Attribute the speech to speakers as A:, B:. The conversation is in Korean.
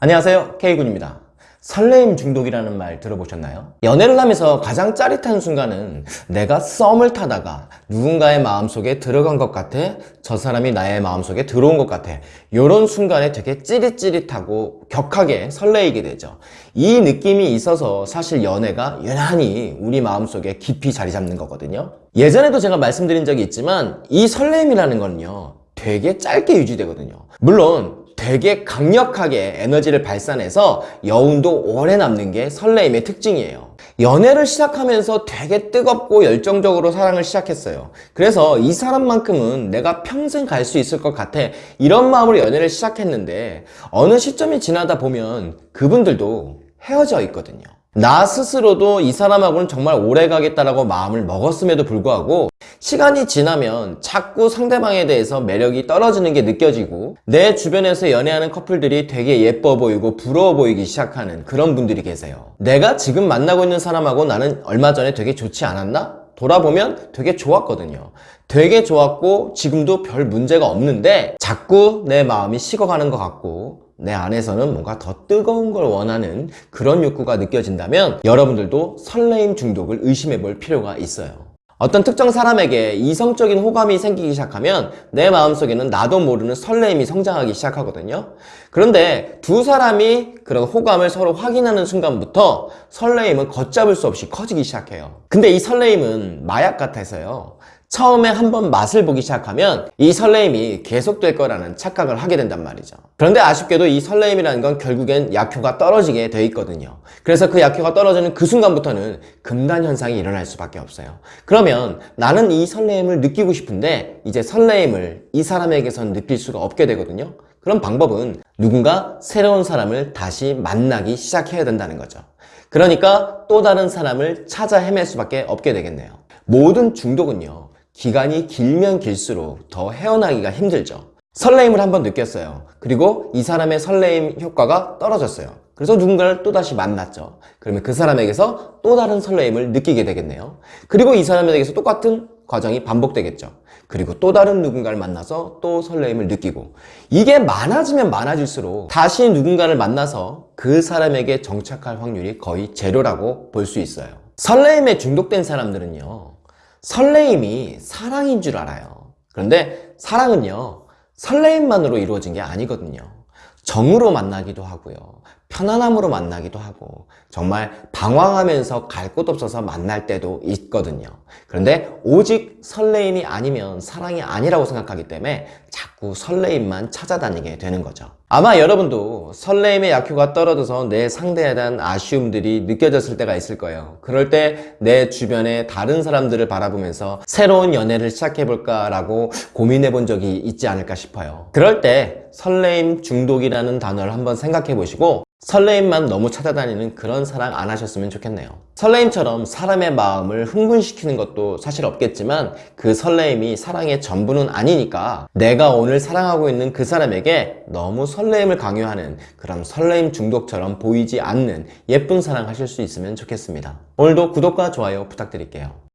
A: 안녕하세요. K군입니다. 설레임 중독이라는 말 들어보셨나요? 연애를 하면서 가장 짜릿한 순간은 내가 썸을 타다가 누군가의 마음속에 들어간 것 같아 저 사람이 나의 마음속에 들어온 것 같아. 이런 순간에 되게 찌릿찌릿하고 격하게 설레이게 되죠. 이 느낌이 있어서 사실 연애가 유난히 우리 마음속에 깊이 자리 잡는 거거든요. 예전에도 제가 말씀드린 적이 있지만 이 설레임이라는 건요 되게 짧게 유지되거든요. 물론 되게 강력하게 에너지를 발산해서 여운도 오래 남는 게 설레임의 특징이에요. 연애를 시작하면서 되게 뜨겁고 열정적으로 사랑을 시작했어요. 그래서 이 사람만큼은 내가 평생 갈 수 있을 것 같아 이런 마음으로 연애를 시작했는데 어느 시점이 지나다 보면 그분들도 헤어져 있거든요. 나 스스로도 이 사람하고는 정말 오래 가겠다라고 마음을 먹었음에도 불구하고 시간이 지나면 자꾸 상대방에 대해서 매력이 떨어지는 게 느껴지고 내 주변에서 연애하는 커플들이 되게 예뻐 보이고 부러워 보이기 시작하는 그런 분들이 계세요. 내가 지금 만나고 있는 사람하고 나는 얼마 전에 되게 좋지 않았나? 돌아보면 되게 좋았거든요. 되게 좋았고 지금도 별 문제가 없는데 자꾸 내 마음이 식어가는 것 같고 내 안에서는 뭔가 더 뜨거운 걸 원하는 그런 욕구가 느껴진다면 여러분들도 설레임 중독을 의심해 볼 필요가 있어요 어떤 특정 사람에게 이성적인 호감이 생기기 시작하면 내 마음속에는 나도 모르는 설레임이 성장하기 시작하거든요. 그런데 두 사람이 그런 호감을 서로 확인하는 순간부터 설레임은 걷잡을 수 없이 커지기 시작해요. 근데 이 설레임은 마약 같아서요 처음에 한번 맛을 보기 시작하면 이 설레임이 계속될 거라는 착각을 하게 된단 말이죠. 그런데 아쉽게도 이 설레임이라는 건 결국엔 약효가 떨어지게 돼 있거든요. 그래서 그 약효가 떨어지는 그 순간부터는 금단 현상이 일어날 수밖에 없어요. 그러면 나는 이 설레임을 느끼고 싶은데 이제 설레임을 이 사람에게선 느낄 수가 없게 되거든요. 그런 방법은 누군가 새로운 사람을 다시 만나기 시작해야 된다는 거죠. 그러니까 또 다른 사람을 찾아 헤맬 수밖에 없게 되겠네요. 모든 중독은요 기간이 길면 길수록 더 헤어나기가 힘들죠. 설레임을 한번 느꼈어요. 그리고 이 사람의 설레임 효과가 떨어졌어요. 그래서 누군가를 또다시 만났죠. 그러면 그 사람에게서 또 다른 설레임을 느끼게 되겠네요. 그리고 이 사람에게서 똑같은 과정이 반복되겠죠. 그리고 또 다른 누군가를 만나서 또 설레임을 느끼고 이게 많아지면 많아질수록 다시 누군가를 만나서 그 사람에게 정착할 확률이 거의 제로라고 볼 수 있어요. 설레임에 중독된 사람들은요 설레임이 사랑인 줄 알아요. 그런데 사랑은요 설레임만으로 이루어진 게 아니거든요. 정으로 만나기도 하고요 편안함으로 만나기도 하고 정말 방황하면서 갈 곳 없어서 만날 때도 있거든요. 그런데 오직 설레임이 아니면 사랑이 아니라고 생각하기 때문에 자꾸 설레임만 찾아다니게 되는 거죠. 아마 여러분도 설레임의 약효가 떨어져서 내 상대에 대한 아쉬움들이 느껴졌을 때가 있을 거예요. 그럴 때 내 주변의 다른 사람들을 바라보면서 새로운 연애를 시작해볼까 라고 고민해 본 적이 있지 않을까 싶어요. 그럴 때 설레임 중독이라는 단어를 한번 생각해 보시고 설레임만 너무 찾아다니는 그런 사랑 안 하셨으면 좋겠네요. 설레임처럼 사람의 마음을 흥분시키는 것도 사실 없겠지만 그 설레임이 사랑의 전부는 아니니까 내가 오늘 사랑하고 있는 그 사람에게 너무 설레임을 강요하는 그런 설레임 중독처럼 보이지 않는 예쁜 사랑 하실 수 있으면 좋겠습니다. 오늘도 구독과 좋아요 부탁드릴게요